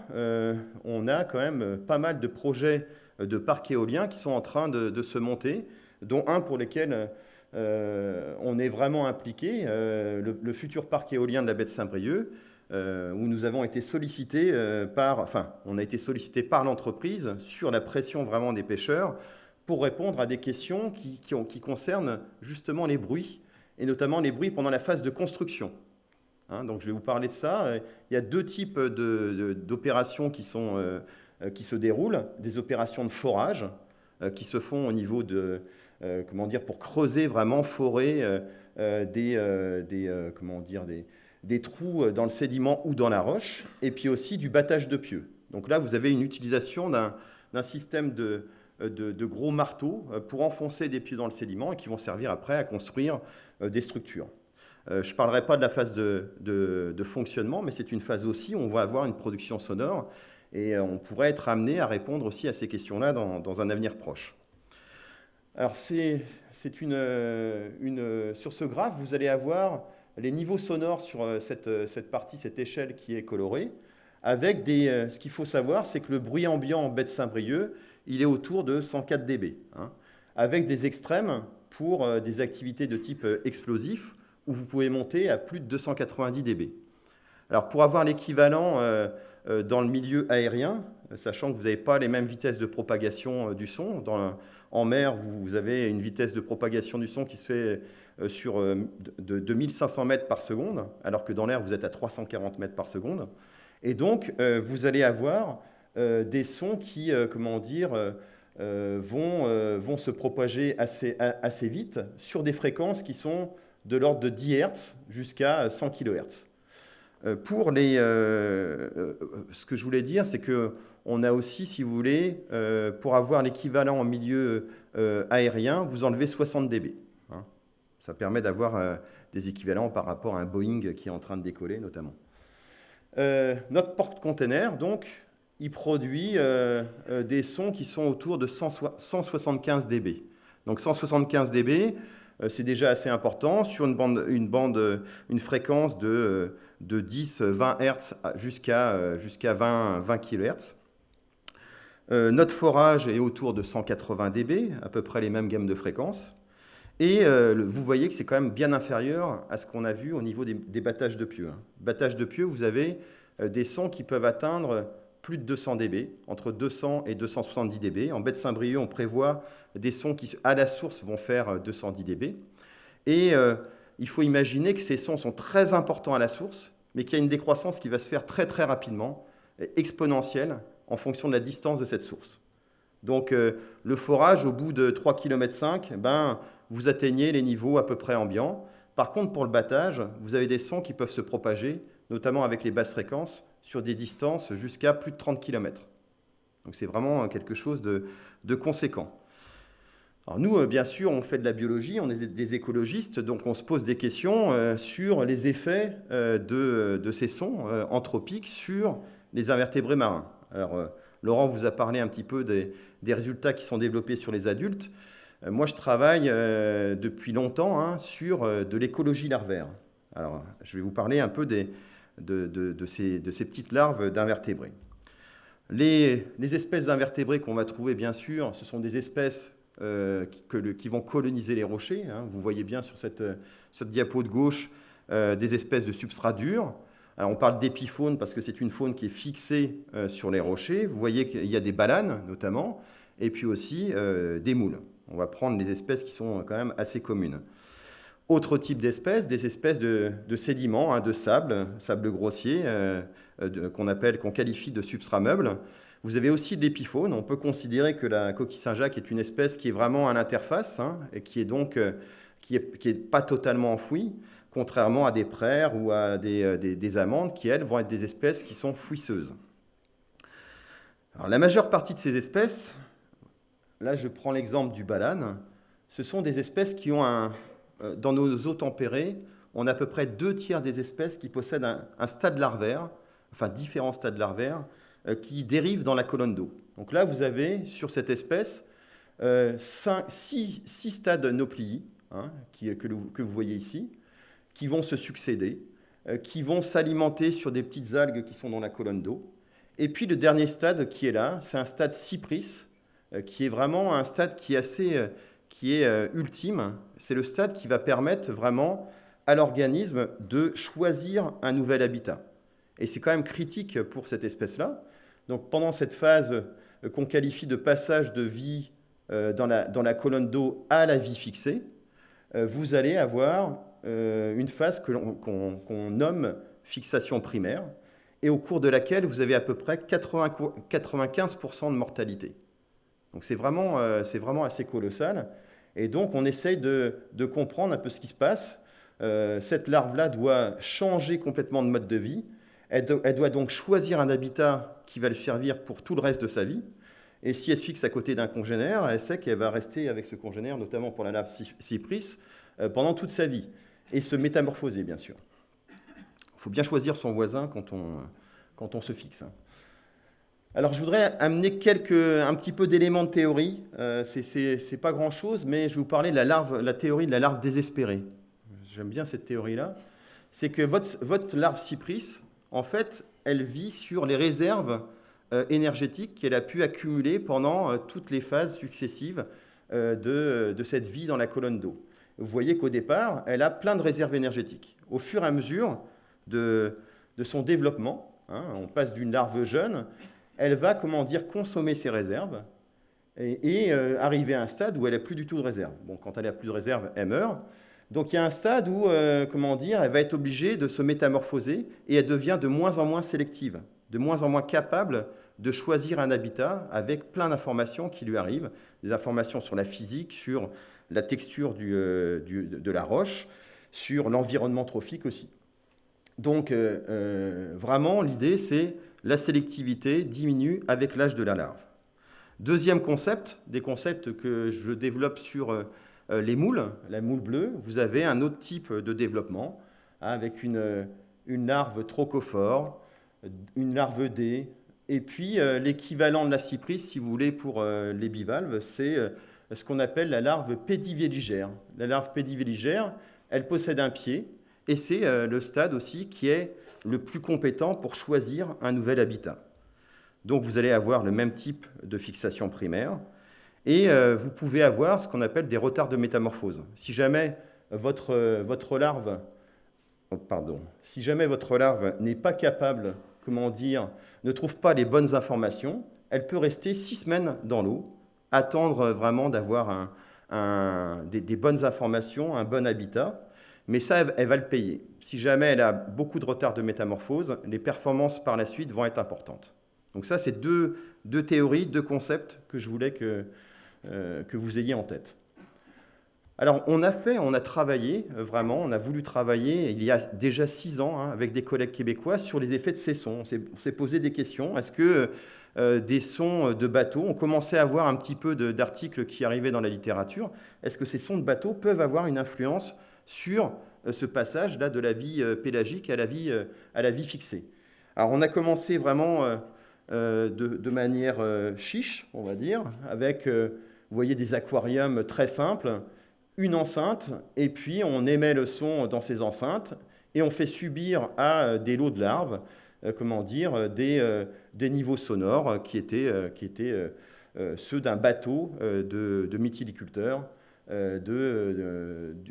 on a quand même pas mal de projets de parcs éoliens qui sont en train de, se monter, dont un pour lequel on est vraiment impliqué, le, futur parc éolien de la baie de Saint-Brieuc, euh, où nous avons été sollicités euh, par, enfin, on a été sollicité par l'entreprise sur la pression vraiment des pêcheurs pour répondre à des questions qui, concernent justement les bruits, et notamment les bruits pendant la phase de construction. Hein, donc je vais vous parler de ça. Il y a deux types d'opérations qui, sont, euh, qui se déroulent. Des opérations de forage qui se font au niveau de, comment dire, pour creuser vraiment, forer des, des, comment dire, des, des trous euh, dans le sédiment ou dans la roche, et puis aussi du battage de pieux. Donc là, vous avez une utilisation d'un système de, euh, de, gros marteaux euh, pour enfoncer des pieux dans le sédiment et qui vont servir après à construire des structures. Je ne parlerai pas de la phase de, de fonctionnement, mais c'est une phase aussi où on va avoir une production sonore et on pourrait être amené à répondre aussi à ces questions-là dans, dans, un avenir proche. Alors, c'est une, une, sur ce graphe, vous allez avoir les niveaux sonores sur euh, euh, cette, partie, cette échelle qui est colorée, avec des, euh, ce qu'il faut savoir, c'est que le bruit ambiant en baie de Saint-Brieuc, il est autour de 104 dB, hein, avec des extrêmes pour des activités de type explosif, où vous pouvez monter à plus de 290 dB. Alors pour avoir l'équivalent dans le milieu aérien, sachant que vous n'avez pas les mêmes vitesses de propagation du son, en mer, vous avez une vitesse de propagation du son qui se fait euh, sur euh, de, 2500 mètres par seconde, alors que dans l'air, vous êtes à 340 mètres par seconde. Et donc, euh, vous allez avoir des sons qui, comment dire, vont, vont se propager assez, assez vite sur des fréquences qui sont de l'ordre de 10 Hz jusqu'à 100 kHz. Pour les, ce que je voulais dire, c'est que on a aussi, si vous voulez, pour avoir l'équivalent en milieu aérien, vous enlevez 60 dB. Ça permet d'avoir euh, des équivalents par rapport à un Boeing qui est en train de décoller, notamment. Euh, notre porte-container, donc, il produit euh, des sons qui sont autour de 175 dB. Donc 175 dB, c'est déjà assez important sur une bande, une, fréquence de, de 10, 20 Hz jusqu'à jusqu'à 20, 20 kHz. notre forage est autour de 180 dB, à peu près les mêmes gammes de fréquences. Et euh, vous voyez que c'est quand même bien inférieur à ce qu'on a vu au niveau des, battages de pieux. Hein. Battage de pieux, vous avez euh, des sons qui peuvent atteindre plus de 200 dB, entre 200 et 270 dB. En baie de Saint-Brieuc, on prévoit des sons qui, à la source, vont faire 210 euh, dB. Et il faut imaginer que ces sons sont très importants à la source, mais qu'il y a une décroissance qui va se faire très très rapidement, exponentielle, en fonction de la distance de cette source. Donc le forage, au bout de 3 km, ben, vous atteignez les niveaux à peu près ambiants. Par contre, pour le battage, vous avez des sons qui peuvent se propager, notamment avec les basses fréquences, sur des distances jusqu'à plus de 30 km. Donc c'est vraiment quelque chose de, conséquent. Alors nous, euh, bien sûr, on fait de la biologie, on est des écologistes, donc on se pose des questions euh, sur les effets euh, de, ces sons anthropiques sur les invertébrés marins. Alors, Laurent vous a parlé un petit peu des, des résultats qui sont développés sur les adultes. Euh, moi, je travaille euh, depuis longtemps hein, sur euh, de l'écologie larvaire. Alors, je vais vous parler un peu des, de, ces, petites larves d'invertébrés. Les, espèces d'invertébrés qu'on va trouver, bien sûr, ce sont des espèces qui, vont coloniser les rochers. Hein. Vous voyez bien sur cette, diapo de gauche des espèces de substrats durs. Alors, on parle d'épifaune parce que c'est une faune qui est fixée sur les rochers. Vous voyez qu'il y a des balanes, notamment, et puis aussi des moules. On va prendre les espèces qui sont quand même assez communes. Autre type d'espèces, des espèces de, sédiments, hein, de sable, sable grossier, euh, qu'on appelle, qu'on qualifie de substrat meuble. Vous avez aussi de l'épifaune. On peut considérer que la coquille Saint-Jacques est une espèce qui est vraiment à l'interface hein, et qui est donc euh, qui est, qui est pas totalement enfouie. contrairement à des praires ou à des, des, amandes qui, elles, vont être des espèces qui sont fouisseuses. Alors, la majeure partie de ces espèces, là je prends l'exemple du balane, ce sont des espèces qui ont un, dans nos eaux tempérées, on a à peu près deux tiers des espèces qui possèdent un, stade larvaire, enfin différents stades larvaires, euh, qui dérivent dans la colonne d'eau. Donc là, vous avez sur cette espèce euh, six, stades nauplii, hein, que, vous voyez ici, qui vont se succéder, euh, qui vont s'alimenter sur des petites algues qui sont dans la colonne d'eau. Et puis le dernier stade qui est là, c'est un stade cypris, qui est vraiment un stade qui est assez, qui est ultime. C'est le stade qui va permettre vraiment à l'organisme de choisir un nouvel habitat. Et c'est quand même critique pour cette espèce-là. Donc pendant cette phase euh, qu'on qualifie de passage de vie euh, dans la, colonne d'eau à la vie fixée, euh, vous allez avoir une phase qu'on nomme fixation primaire, et au cours de laquelle vous avez à peu près 80, 95% de mortalité. Donc c'est vraiment, vraiment assez colossal. Et donc on essaye de, comprendre un peu ce qui se passe euh, cette larve-là doit changer complètement de mode de vie. Elle, doit donc choisir un habitat qui va lui servir pour tout le reste de sa vie. Et si elle se fixe à côté d'un congénère, elle sait qu'elle va rester avec ce congénère, notamment pour la larve cypris, euh, pendant toute sa vie. Et se métamorphoser, bien sûr. Il faut bien choisir son voisin quand on, quand on se fixe. Hein. Alors, je voudrais amener quelques, un petit peu d'éléments de théorie. Euh, Ce n'est pas grand-chose, mais je vais vous parler de la, larve, la théorie de la larve désespérée j'aime bien cette théorie-là, c'est que votre, votre, larve cypris, en fait, elle vit sur les réserves euh, énergétiques qu'elle a pu accumuler pendant euh, toutes les phases successives euh, de, de, cette vie dans la colonne d'eau. Vous voyez qu'au départ, elle a plein de réserves énergétiques. Au fur et à mesure de, de son développement, hein, on passe d'une larve jeune, elle va, comment dire, consommer ses réserves et, et arriver à un stade où elle n'a plus du tout de réserve. Bon, quand elle n'a plus de réserve, elle meurt. Donc il y a un stade où, euh, comment dire, elle va être obligée de se métamorphoser et elle devient de moins en moins sélective, de moins en moins capable de choisir un habitat avec plein d'informations qui lui arrivent, des informations sur la physique, sur la texture euh, de la roche, sur l'environnement trophique aussi. Donc euh, vraiment, l'idée, c'est la sélectivité diminue avec l'âge de la larve. Deuxième concept, des concepts que je développe sur euh, les moules, la moule bleue, vous avez un autre type de développement hein, avec une, une larve trochophore, une larve D, et puis euh, l'équivalent de la cypris, si vous voulez, pour euh, les bivalves, c'est ce qu'on appelle la larve pédivéligère. La larve pédivéligère, elle possède un pied, et c'est le stade aussi qui est le plus compétent pour choisir un nouvel habitat. Donc vous allez avoir le même type de fixation primaire, et euh, vous pouvez avoir ce qu'on appelle des retards de métamorphose. Si jamais votre, euh, votre larve, oh, pardon, si jamais votre larve n'est pas capable, comment dire, ne trouve pas les bonnes informations, elle peut rester six semaines dans l'eau, attendre vraiment d'avoir des, bonnes informations, un bon habitat, mais ça, elle, va le payer. Si jamais elle a beaucoup de retard de métamorphose, les performances par la suite vont être importantes. Donc ça, c'est deux, deux théories, deux concepts que je voulais que, euh, que vous ayez en tête. Alors, on a fait, on a travaillé euh, vraiment, on a voulu travailler il y a déjà six ans hein, avec des collègues québécois sur les effets de ces sons. On s'est posé des questions. Est-ce que euh, des sons de bateaux, on commençait à avoir un petit peu d'articles qui arrivaient dans la littérature, est-ce que ces sons de bateaux peuvent avoir une influence sur ce passage-là de la vie pélagique à la vie, à la vie fixée Alors, on a commencé vraiment de, manière chiche, on va dire, avec des aquariums très simples, une enceinte, et puis on émet le son dans ces enceintes, et on fait subir à euh, des lots de larves, euh, comment dire, des, euh, des, niveaux sonores qui étaient, ceux d'un bateau de, de,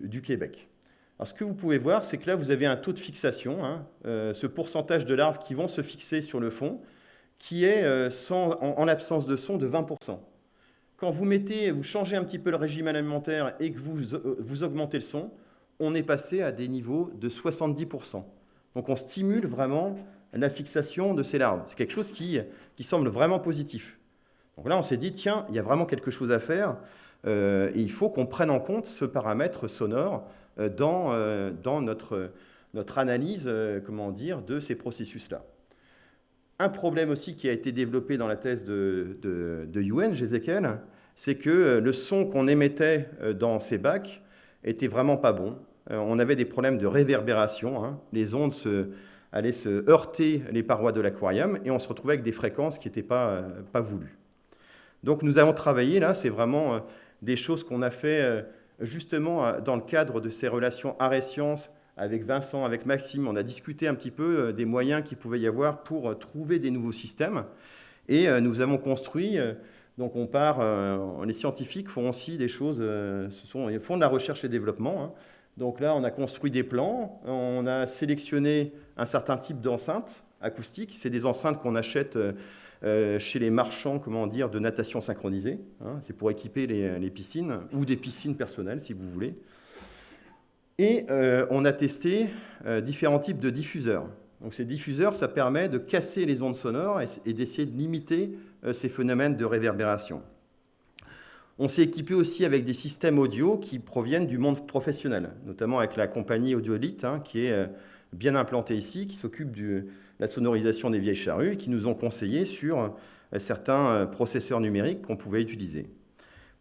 du Québec. Alors, ce que vous pouvez voir, c'est que là, vous avez un taux de fixation, hein, ce pourcentage de larves qui vont se fixer sur le fond, qui est sans, en, en l'absence de son de 20% quand vous mettez, vous changez un petit peu le régime alimentaire et que vous, euh, vous augmentez le son, on est passé à des niveaux de 70%. Donc on stimule vraiment la fixation de ces larves. C'est quelque chose qui, qui semble vraiment positif. Donc là, on s'est dit, tiens, il y a vraiment quelque chose à faire. et il faut qu'on prenne en compte ce paramètre sonore dans, dans notre, analyse comment dire, de ces processus-là. Un problème aussi qui a été développé dans la thèse de, de, de Yuen, c'est que le son qu'on émettait dans ces bacs était vraiment pas bon. On avait des problèmes de réverbération. Hein. Les ondes allaient se heurter les parois de l'aquarium et on se retrouvait avec des fréquences qui n'étaient pas, pas voulues. Donc nous avons travaillé là, c'est vraiment des choses qu'on a fait justement dans le cadre de ces relations arrêt-sciences avec Vincent, avec Maxime, on a discuté un petit peu euh, des moyens qu'il pouvait y avoir pour euh, trouver des nouveaux systèmes. Et euh, nous avons construit, donc on part, les scientifiques font aussi des choses, ce sont, ils font de la recherche et développement. Hein. Donc là, on a construit des plans, on a sélectionné un certain type d'enceintes acoustiques. C'est des enceintes qu'on achète chez les marchands comment dire, de natation synchronisée. Hein. C'est pour équiper les, piscines, ou des piscines personnelles, si vous voulez. Et euh, on a testé euh, différents types de diffuseurs. Donc ces diffuseurs, ça permet de casser les ondes sonores et, d'essayer de limiter euh, ces phénomènes de réverbération. On s'est équipé aussi avec des systèmes audio qui proviennent du monde professionnel, notamment avec la compagnie Audioelite, hein, qui est bien implantée ici, qui s'occupe de la sonorisation des vieilles charrues, qui nous ont conseillé sur certains processeurs numériques qu'on pouvait utiliser.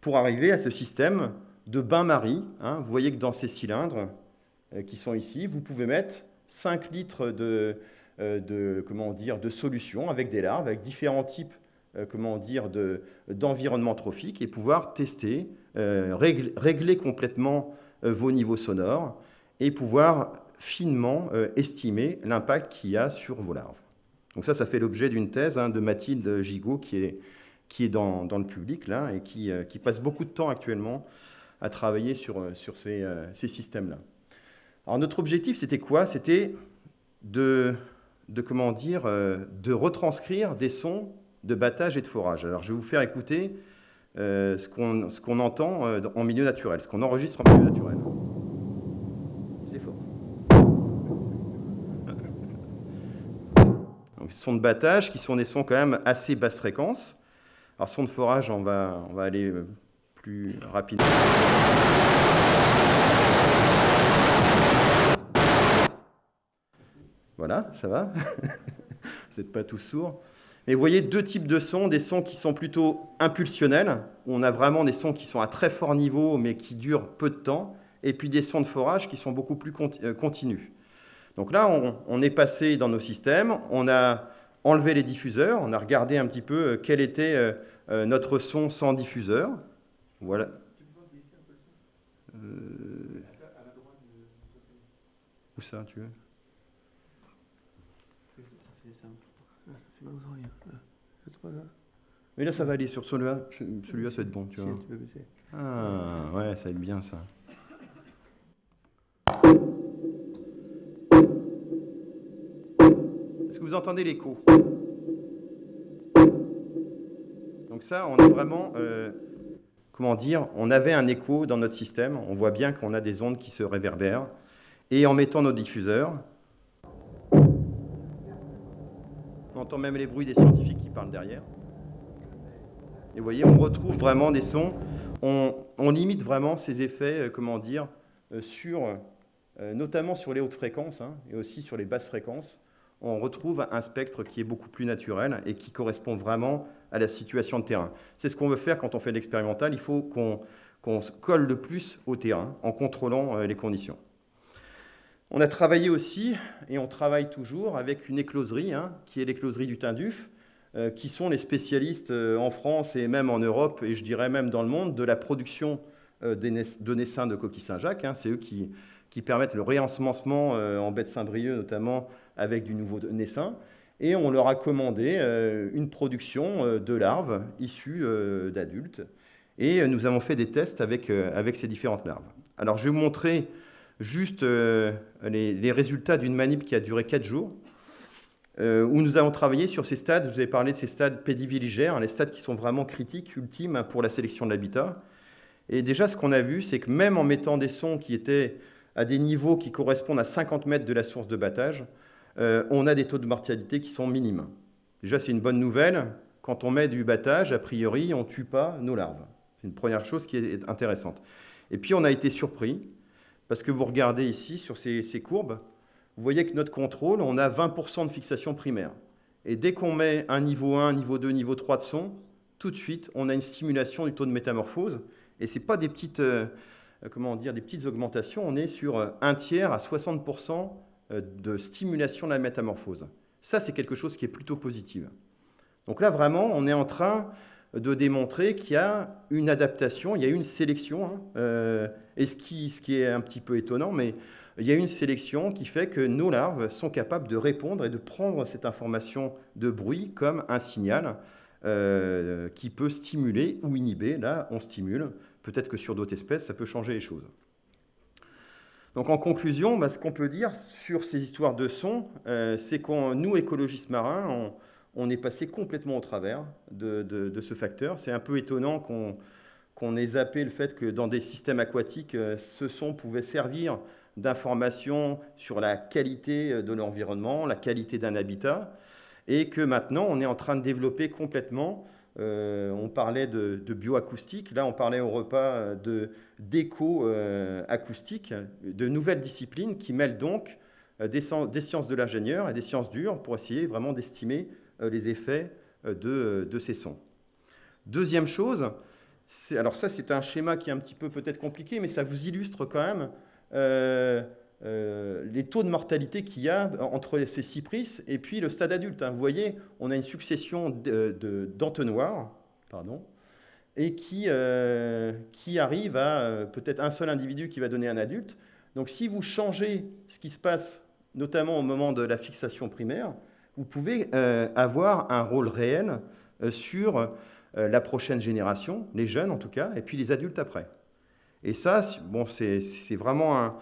Pour arriver à ce système, de bain-marie. Hein. Vous voyez que dans ces cylindres euh, qui sont ici, vous pouvez mettre 5 litres de, euh, comment dire, de solution avec des larves, avec différents types euh, comment d'environnement trophique et pouvoir tester, régler, complètement vos niveaux sonores et pouvoir finement estimer l'impact qu'il y a sur vos larves. Donc ça, ça fait l'objet d'une thèse hein, de Mathilde Gigot qui est, qui est dans, dans, le public là et qui, qui passe beaucoup de temps actuellement à travailler sur, euh, sur ces, euh, ces systèmes-là. Alors notre objectif, c'était quoi? C'était de, de, comment dire, euh, de retranscrire des sons de battage et de forage. Alors je vais vous faire écouter ce qu'on entend en milieu naturel, ce qu'on enregistre en milieu naturel. C'est fort. Sont de battage qui sont des sons quand même assez basse fréquence. Alors son de forage, on va, on va aller plus rapidement. Voilà, ça va? [laughs] Vous n'êtes pas tous sourds. Mais vous voyez deux types de sons, des sons qui sont plutôt impulsionnels, où on a vraiment des sons qui sont à très fort niveau mais qui durent peu de temps, et puis des sons de forage qui sont beaucoup plus euh, continus. Donc là, on, est passé dans nos systèmes, on a enlevé les diffuseurs, on a regardé un petit peu euh, quel était euh, notre son sans diffuseur, voilà. Euh... Où ça, tu veux? Mais là, ça va aller sur celui-là. Celui-là, ça va être bon, tu vois. Ah, ouais, ça va être bien, ça. Vous entendez l'écho Donc ça, on est vraiment... Euh, comment dire, on avait un écho dans notre système. On voit bien qu'on a des ondes qui se réverbèrent. Et en mettant nos diffuseurs, on entend même les bruits des scientifiques qui parlent derrière. Et vous voyez, on retrouve vraiment des sons. On, limite vraiment ces effets, euh, comment dire, euh, sur, notamment sur les hautes fréquences hein, et aussi sur les basses fréquences. On retrouve un spectre qui est beaucoup plus naturel et qui correspond vraiment à la situation de terrain. C'est ce qu'on veut faire quand on fait l'expérimental. Il faut qu'on se colle le plus au terrain en contrôlant euh, les conditions. On a travaillé aussi, et on travaille toujours, avec une écloserie, hein, qui est l'écloserie du Tinduf, euh, qui sont les spécialistes euh, en France et même en Europe, et je dirais même dans le monde, de la production de naissins de coquilles Saint-Jacques. Hein. C'est eux qui, qui, permettent le réensemencement en baie Saint-Brieuc, notamment avec du nouveau naissin et on leur a commandé euh, une production euh, de larves issues euh, d'adultes. Et nous avons fait des tests avec, avec ces différentes larves. Alors je vais vous montrer juste les, résultats d'une manip qui a duré 4 jours, où nous avons travaillé sur ces stades, vous avez parlé de ces stades pédiviligères, les stades qui sont vraiment critiques, ultimes pour la sélection de l'habitat. Et déjà, ce qu'on a vu, c'est que même en mettant des sons qui étaient à des niveaux qui correspondent à 50 mètres de la source de battage, euh, on a des taux de mortalité qui sont minimes. Déjà, c'est une bonne nouvelle. Quand on met du battage, a priori, on ne tue pas nos larves. C'est une première chose qui est intéressante. Et puis on a été surpris, parce que vous regardez ici sur ces, courbes, vous voyez que notre contrôle, on a 20% de fixation primaire. Et dès qu'on met un niveau 1, niveau 2, niveau 3 de son, tout de suite, on a une stimulation du taux de métamorphose. Et ce n'est pas des petites, euh, comment dire, des petites augmentations, on est sur euh, un tiers à 60% euh, de stimulation de la métamorphose. Ça, c'est quelque chose qui est plutôt positif. Donc là, vraiment, on est en train de démontrer qu'il y a une adaptation, il y a une sélection, hein, euh, et ce qui, ce qui est un petit peu étonnant, mais il y a une sélection qui fait que nos larves sont capables de répondre et de prendre cette information de bruit comme un signal euh, qui peut stimuler ou inhiber. Là, on stimule. Peut-être que sur d'autres espèces, ça peut changer les choses. Donc en conclusion, bah, ce qu'on peut dire sur ces histoires de son, euh, c'est qu'on, nous, écologistes marins, on, est passé complètement au travers de, ce facteur. C'est un peu étonnant qu'on ait zappé le fait que dans des systèmes aquatiques, euh, ce son pouvait servir d'information sur la qualité euh, de l'environnement, la qualité d'un habitat, et que maintenant on est en train de développer complètement, euh, on parlait de, bioacoustique, là on parlait au repas de d'éco-acoustique, de nouvelles disciplines qui mêlent donc des, sciences de l'ingénieur et des sciences dures pour essayer vraiment d'estimer euh, les effets euh, de, ces sons. Deuxième chose, alors ça c'est un schéma qui est un petit peu peut-être compliqué, mais ça vous illustre quand même euh, les taux de mortalité qu'il y a entre ces cypris et puis le stade adulte. Hein. Vous voyez, on a une succession d'entonnoirs, pardon, et qui, qui arrive à peut-être un seul individu qui va donner un adulte. Donc si vous changez ce qui se passe, notamment au moment de la fixation primaire, vous pouvez euh, avoir un rôle réel euh, sur euh, la prochaine génération, les jeunes en tout cas, et puis les adultes après. Et ça, bon, c'est vraiment un,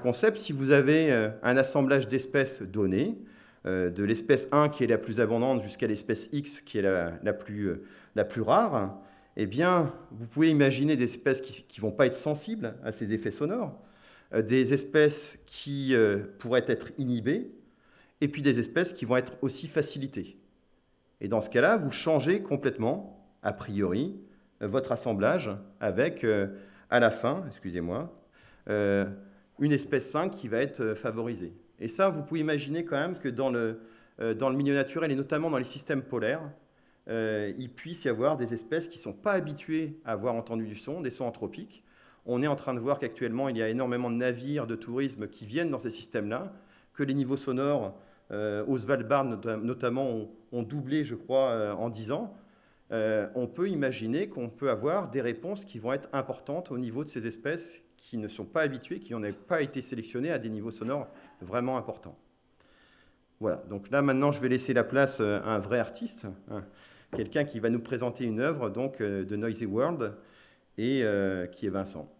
concept. Si vous avez un assemblage d'espèces données, de l'espèce 1 qui est la plus abondante jusqu'à l'espèce X qui est la, plus, la plus rare, eh bien, vous pouvez imaginer des espèces qui ne vont pas être sensibles à ces effets sonores, des espèces qui pourraient être inhibées, et puis des espèces qui vont être aussi facilitées. Et dans ce cas-là, vous changez complètement, a priori, euh, votre assemblage avec, euh, à la fin, excusez-moi, euh, une espèce 5 qui va être favorisée. Et ça, vous pouvez imaginer quand même que dans le, dans le milieu naturel, et notamment dans les systèmes polaires, il puisse y avoir des espèces qui ne sont pas habituées à avoir entendu du son, des sons anthropiques. On est en train de voir qu'actuellement, il y a énormément de navires de tourisme qui viennent dans ces systèmes-là, que les niveaux sonores euh, au Svalbard notamment ont, doublé, je crois, euh, en 10 ans, euh, on peut imaginer qu'on peut avoir des réponses qui vont être importantes au niveau de ces espèces qui ne sont pas habituées, qui n'ont pas été sélectionnées à des niveaux sonores vraiment importants. Voilà, donc là maintenant je vais laisser la place à un vrai artiste, hein, quelqu'un qui va nous présenter une œuvre donc, de Noisy World, et qui est Vincent.